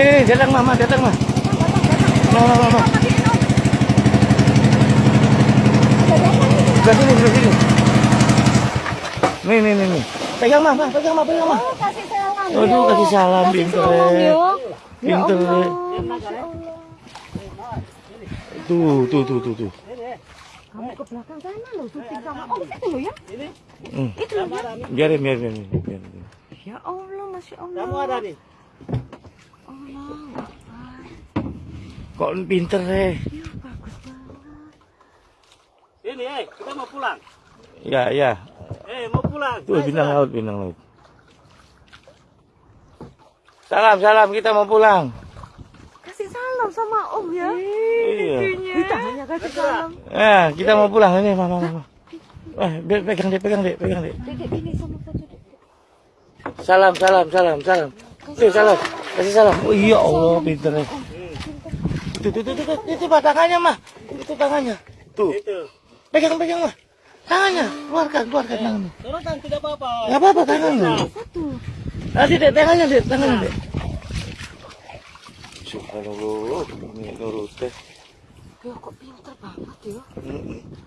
Ini, ini, datang mama, datang mah. Mama, mama, mama. Sebelah sini, sebelah sini. Nih, nih, nih, nih. Pegang mah, mah, pegang mah, pegang mah. Oh, kasih salam. Aduh, kasih salam, Kasih pinter, eh. Ya Pinter, eh. Tuh, tuh, tuh, tuh, tuh. Kamu ke belakang sana loh, syuting sama Om itu loh ya. Hmm. Itu loh ya. Biarin, biarin, biarin. biarin. Ya Allah, Masya Allah. Kamu ada nih. Kok pinter deh. Ya, bagus banget. Ini, eh, kita mau pulang. Ya, ya. Eh, mau pulang. Tuh, Ayo, bintang laut, bintang laut. Salam, salam, kita mau pulang. Kasih salam sama Om ya. Iya. Kita hanya kasih salam. Eh, kita mau pulang ini, mama, mama. Eh, pegang deh, pegang deh, pegang deh. Salam, salam, salam, salam. Tuh, salam. Kasih salam. Oh iya Allah, pinter nih. Tuh, tuh, tuh, tuh, tuh, itu mah tangannya mah. Itu tangannya. Tuh, pegang, pegang mah. Tangannya, keluarkan, keluarkan tangannya. Turunkan tidak apa-apa. Gak apa-apa tangannya. Satu. Nanti deh, tangannya deh, tangannya deh. Subhanallah, ini nurut teh. Ya kok pinter banget ya.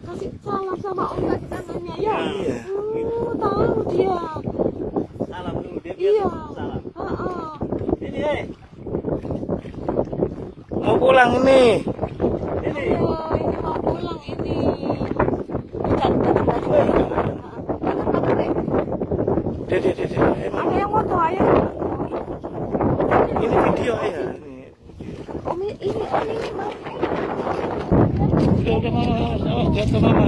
Kasih salam sama Om tadi tangannya ya. Iya. Oh, tahu dia. Salam dulu dia Iya. biasa salam. Heeh. Ini, eh. Mau pulang ini. Ini. Oh, ini mau pulang ini. Deh, deh. Emang Ada yang foto ayah. ini video ya. Ini. Om ini, ini, Om ini udah mama, awas, jatuh mama.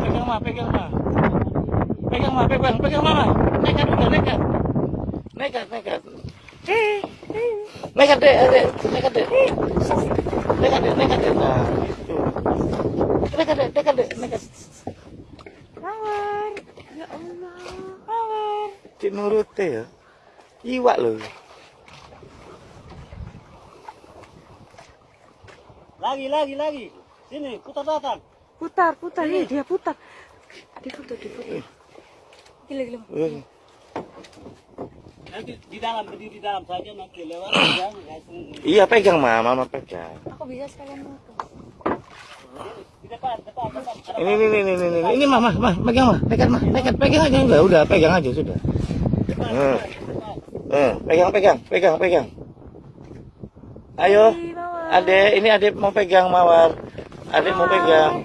Pegang mah, pegang mah. Pegang mah, pegang, pegang mama. Nekat udah, nekat. Nekat, nekat. Eh. Nekat deh, deh, nekat deh. Nekat deh, nekat deh. Nah, gitu. Nekat deh, nekat deh, nekat. Mawar. Ya Allah. Mawar. Cik ya. Iwak loh. Lagi, lagi, lagi. Sini, putar datang. Putar, putar. Iya, dia putar. Di foto, di foto. Gila, gila. Nanti di dalam, berdiri di dalam saja nanti lewat yang langsung Iya pegang mah, mama pegang. Aku bisa sekalian di depan, depan, depan. Ini ini ini ini ini ini mama, mah, pegang mah, nekat mah, nekat pegang aja udah, udah pegang aja sudah. Hmm. Hmm, pegang pegang pegang pegang. Ayo, adek, ini adek mau pegang mawar. Adek mau pegang.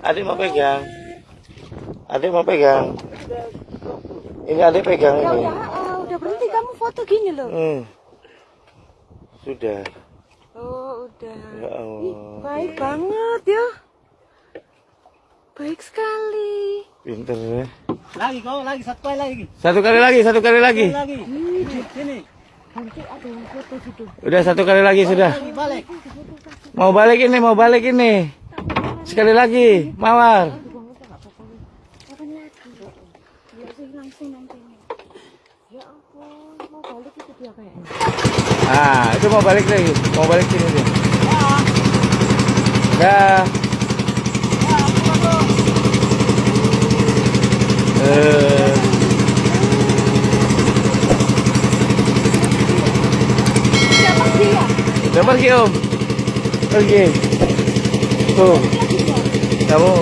Adek mau pegang. Adek mau pegang. Ini adek pegang Ya ini. udah, ah, udah berhenti kamu foto gini loh. Hmm. Sudah. Oh, udah. Ya Ih, Allah. baik banget ya. Baik sekali. Pinter ya. Lagi kau, lagi satu kali lagi. Satu kali lagi, satu kali lagi. Lagi. Sini. Nanti ada yang foto gitu. Udah satu kali lagi sudah. Lagi balik. Mau balik ini, mau balik ini. Sekali lagi, mawar. Ya langsung. Ya ampun, mau balik itu dia kayaknya. Ah, itu mau balik lagi, mau balik sini dia. Dah. Eh, Siapa dia? udah pergi om, pergi. Tuh, kamu